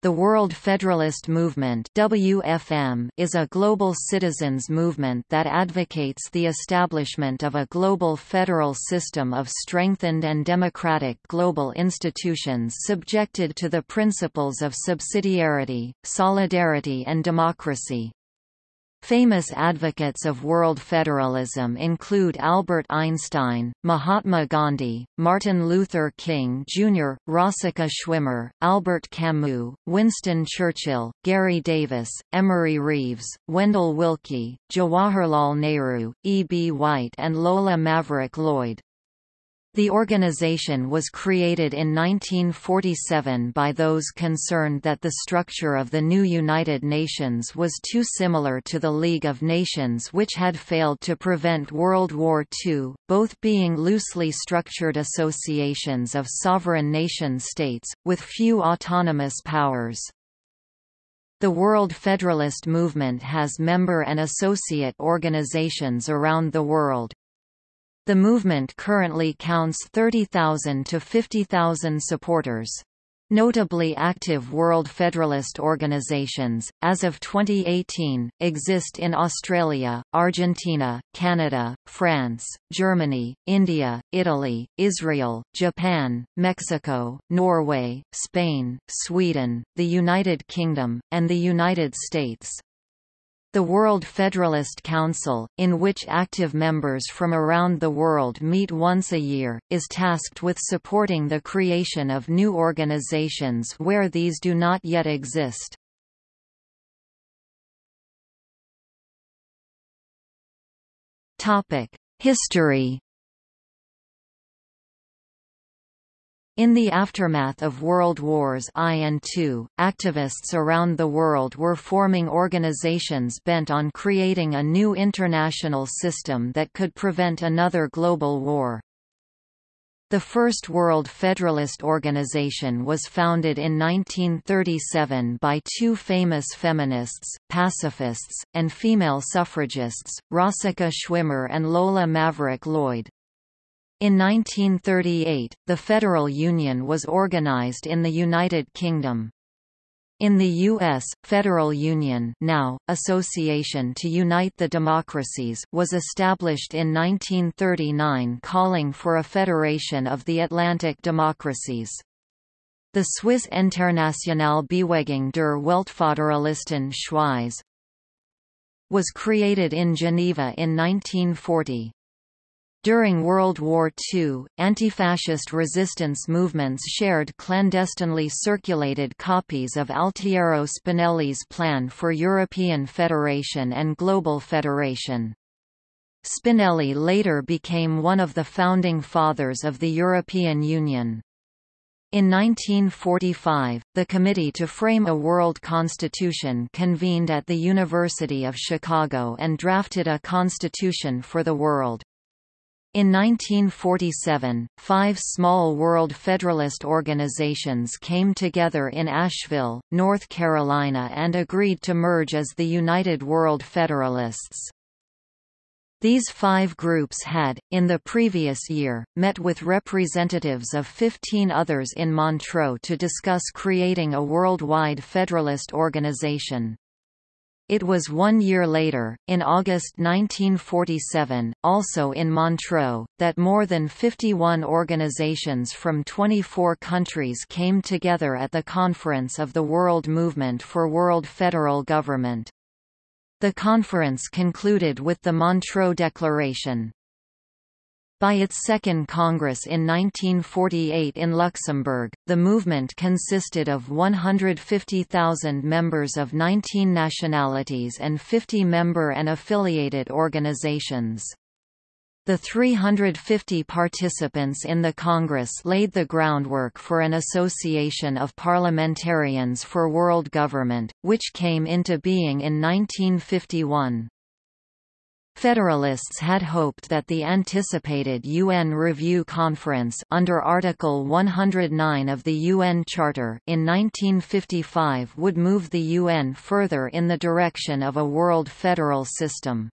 The World Federalist Movement WFM is a global citizens movement that advocates the establishment of a global federal system of strengthened and democratic global institutions subjected to the principles of subsidiarity, solidarity and democracy. Famous advocates of world federalism include Albert Einstein, Mahatma Gandhi, Martin Luther King Jr., Rosika Schwimmer, Albert Camus, Winston Churchill, Gary Davis, Emery Reeves, Wendell Willkie, Jawaharlal Nehru, E. B. White and Lola Maverick Lloyd. The organization was created in 1947 by those concerned that the structure of the new United Nations was too similar to the League of Nations which had failed to prevent World War II, both being loosely structured associations of sovereign nation-states, with few autonomous powers. The World Federalist Movement has member and associate organizations around the world. The movement currently counts 30,000 to 50,000 supporters. Notably active World Federalist organizations, as of 2018, exist in Australia, Argentina, Canada, France, Germany, India, Italy, Israel, Japan, Mexico, Norway, Spain, Sweden, the United Kingdom, and the United States. The World Federalist Council, in which active members from around the world meet once a year, is tasked with supporting the creation of new organizations where these do not yet exist. History In the aftermath of World Wars I and II, activists around the world were forming organizations bent on creating a new international system that could prevent another global war. The first World Federalist Organization was founded in 1937 by two famous feminists, pacifists, and female suffragists, Rosika Schwimmer and Lola Maverick Lloyd. In 1938, the Federal Union was organized in the United Kingdom. In the U.S., Federal Union now, Association to Unite the Democracies was established in 1939 calling for a federation of the Atlantic democracies. The Swiss Internationale Bewegung der Weltföderalisten Schweiz was created in Geneva in 1940. During World War II, anti-fascist resistance movements shared clandestinely circulated copies of Altiero Spinelli's plan for European Federation and Global Federation. Spinelli later became one of the founding fathers of the European Union. In 1945, the Committee to Frame a World Constitution convened at the University of Chicago and drafted a constitution for the world. In 1947, five small World Federalist organizations came together in Asheville, North Carolina and agreed to merge as the United World Federalists. These five groups had, in the previous year, met with representatives of 15 others in Montreux to discuss creating a worldwide Federalist organization. It was one year later, in August 1947, also in Montreux, that more than 51 organizations from 24 countries came together at the Conference of the World Movement for World Federal Government. The conference concluded with the Montreux Declaration. By its second Congress in 1948 in Luxembourg, the movement consisted of 150,000 members of 19 nationalities and 50 member and affiliated organizations. The 350 participants in the Congress laid the groundwork for an association of parliamentarians for world government, which came into being in 1951. Federalists had hoped that the anticipated UN Review Conference under Article 109 of the UN Charter in 1955 would move the UN further in the direction of a world federal system.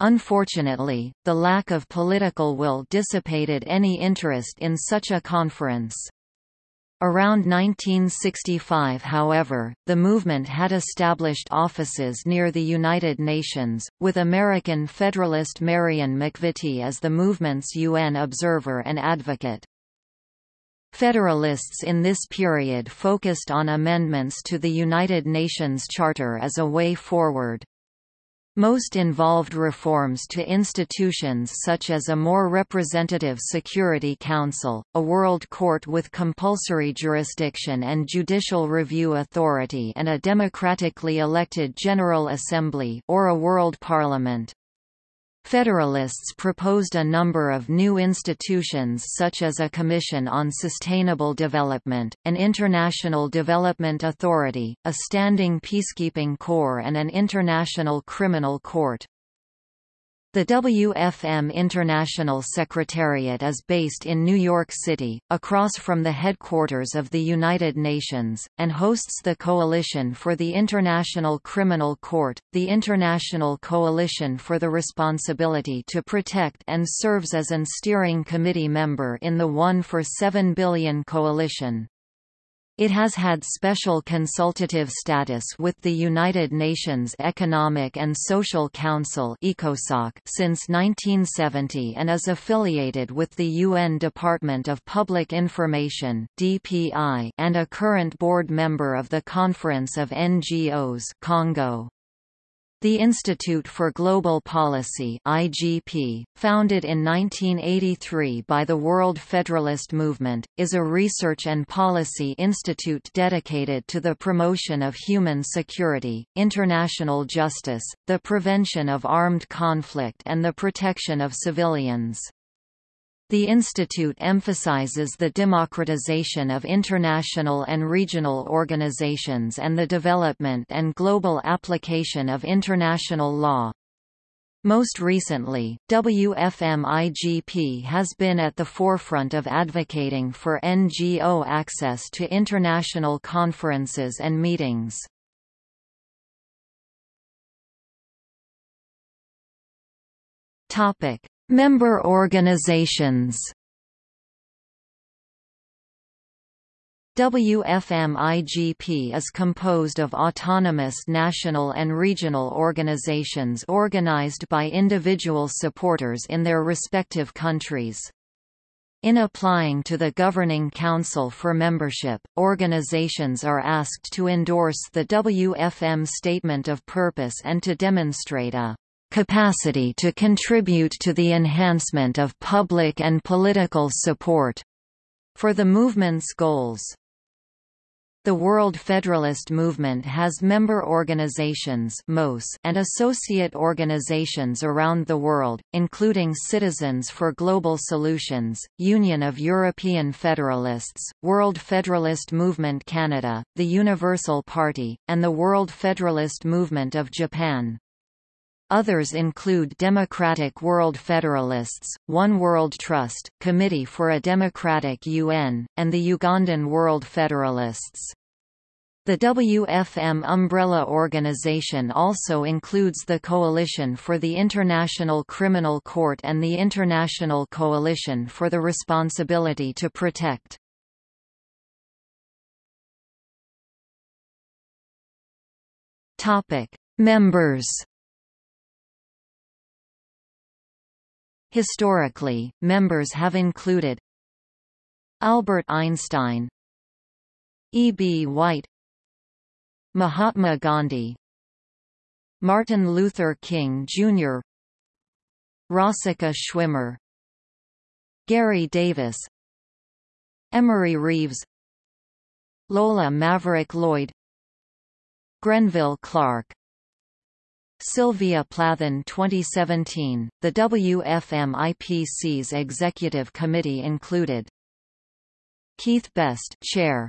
Unfortunately, the lack of political will dissipated any interest in such a conference. Around 1965 however, the movement had established offices near the United Nations, with American Federalist Marion McVitty as the movement's UN observer and advocate. Federalists in this period focused on amendments to the United Nations Charter as a way forward. Most involved reforms to institutions such as a more representative Security Council, a World Court with compulsory jurisdiction and judicial review authority and a democratically elected General Assembly or a World Parliament. Federalists proposed a number of new institutions such as a Commission on Sustainable Development, an International Development Authority, a standing peacekeeping corps and an international criminal court. The WFM International Secretariat is based in New York City, across from the headquarters of the United Nations, and hosts the Coalition for the International Criminal Court, the International Coalition for the Responsibility to Protect and serves as an steering committee member in the One for 7 Billion Coalition. It has had special consultative status with the United Nations Economic and Social Council since 1970 and is affiliated with the UN Department of Public Information and a current board member of the Conference of NGOs CoNGO. The Institute for Global Policy IGP, founded in 1983 by the World Federalist Movement, is a research and policy institute dedicated to the promotion of human security, international justice, the prevention of armed conflict and the protection of civilians. The institute emphasizes the democratization of international and regional organizations and the development and global application of international law. Most recently, WFM-IGP has been at the forefront of advocating for NGO access to international conferences and meetings. Topic: Member organizations WFM-IGP is composed of autonomous national and regional organizations organized by individual supporters in their respective countries. In applying to the Governing Council for membership, organizations are asked to endorse the WFM Statement of Purpose and to demonstrate a capacity to contribute to the enhancement of public and political support for the movement's goals. The World Federalist Movement has member organizations and associate organizations around the world, including Citizens for Global Solutions, Union of European Federalists, World Federalist Movement Canada, the Universal Party, and the World Federalist Movement of Japan. Others include Democratic World Federalists, One World Trust, Committee for a Democratic UN, and the Ugandan World Federalists. The WFM umbrella organization also includes the Coalition for the International Criminal Court and the International Coalition for the Responsibility to Protect. Members Historically, members have included Albert Einstein E. B. White Mahatma Gandhi Martin Luther King, Jr. Rosika Schwimmer Gary Davis Emery Reeves Lola Maverick Lloyd Grenville Clark Sylvia Plath on 2017, the WFM-IGP's executive committee included Keith Best Chair.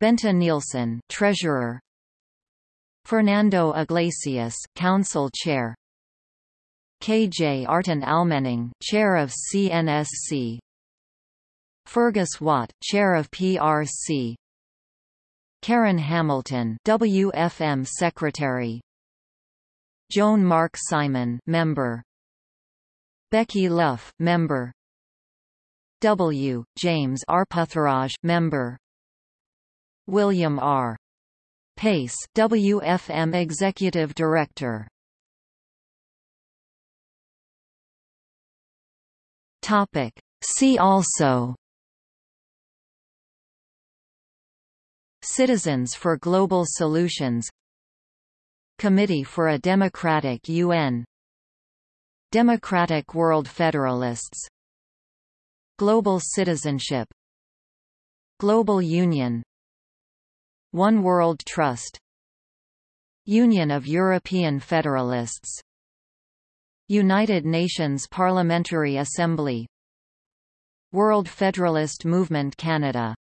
Bente Nielsen Treasurer. Fernando Iglesias Council Chair. Kjartan Almenning Chair of CNSC Fergus Watt Chair of PRC Karen Hamilton WFM Secretary Joan Mark Simon member. Becky Luff member. W. James Arputharaj member. William R. Pace WFM Executive Director. Topic. See also. Citizens for Global Solutions Committee for a Democratic UN Democratic World Federalists. Global Citizenship. Global Union. One World Trust. Union of European Federalists. United Nations Parliamentary Assembly. World Federalist Movement Canada